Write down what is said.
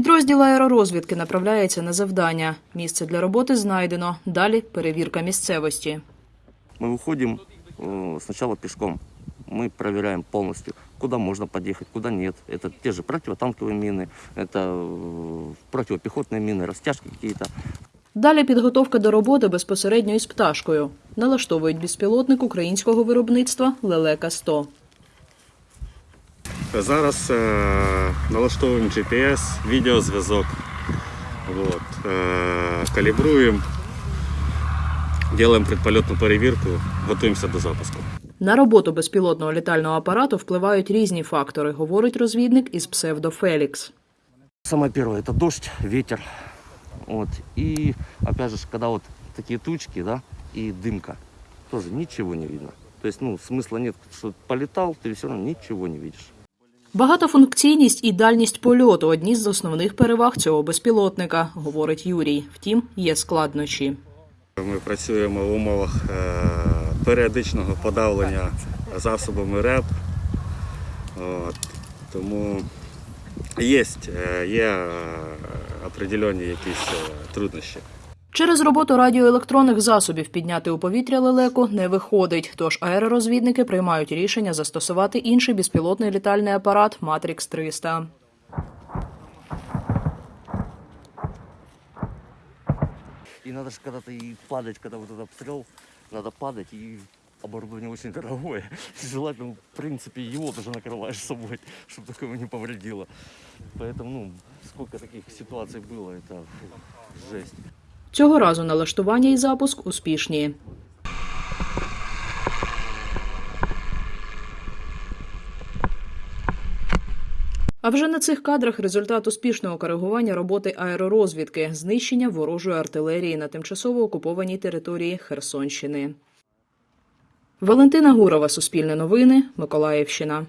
Підрозділ аеророзвідки направляється на завдання. Місце для роботи знайдено. Далі перевірка місцевості. Мы выходим э, сначала пешком. Мы проверяем полностью, куда можно подъехать, куда нет. Это те же противотанковые мины, это э, противопехотные мины, растяжки какие-то. Далі підготовка до роботи безпосередньо із пташкою. Налаштовують безпілотник українського виробництва Лелека 100 Зараз е, налаштовуємо GPS, відеозв'язок. От, е, калібруємо, робимо предпольотну перевірку, готуємося до запуску. На роботу безпілотного літального апарату впливають різні фактори, говорить розвідник із псевдо Фелікс. Самое первое это дождь, ветер. Вот. И опять же, когда вот такие тучки, да, и дымка, тоже ничего не видно. То есть, ну, смысла нет, что полетал, ты все равно ничего не видишь. Багатофункційність і дальність польоту одні з основних переваг цього безпілотника, говорить Юрій. Втім, є складнощі. Ми працюємо в умовах е, періодичного подавлення засобами РЕП. От, тому є, е, є е, определені якісь труднощі. Через роботу радіоелектронних засобів підняти у повітря лелеку не виходить, тож аеророзвідники приймають рішення застосувати інший безпілотний літальний апарат Матрікс 300 И надо же когда-то и падать, когда вот этот обстрел, надо падать, и оборудование очень дорогое. Желательно, в принципе, его даже накрываешь с собой, чтобы такого не повредило. Поэтому, ну, сколько таких ситуаций было, это фу, жесть. Цього разу налаштування і запуск успішні. А вже на цих кадрах результат успішного коригування роботи аеророзвідки, знищення ворожої артилерії на тимчасово окупованій території Херсонщини. Валентина Гурова, Суспільне новини, Миколаївщина.